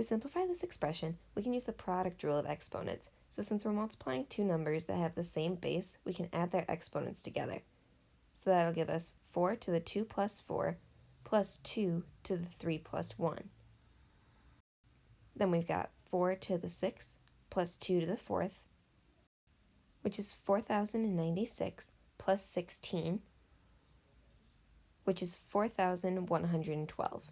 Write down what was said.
To simplify this expression, we can use the product rule of exponents. So since we're multiplying two numbers that have the same base, we can add their exponents together. So that'll give us 4 to the 2 plus 4 plus 2 to the 3 plus 1. Then we've got 4 to the 6 plus 2 to the 4th, which is 4,096 plus 16, which is 4,112.